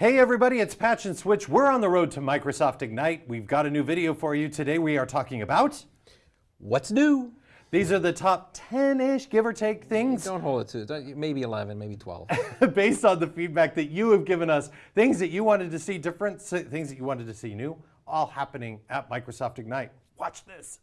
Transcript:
Hey everybody, it's Patch and Switch. We're on the road to Microsoft Ignite. We've got a new video for you. Today we are talking about... What's new? These are the top 10-ish, give or take, things. Don't hold it to, maybe 11, maybe 12. based on the feedback that you have given us, things that you wanted to see different, things that you wanted to see new, all happening at Microsoft Ignite. Watch this.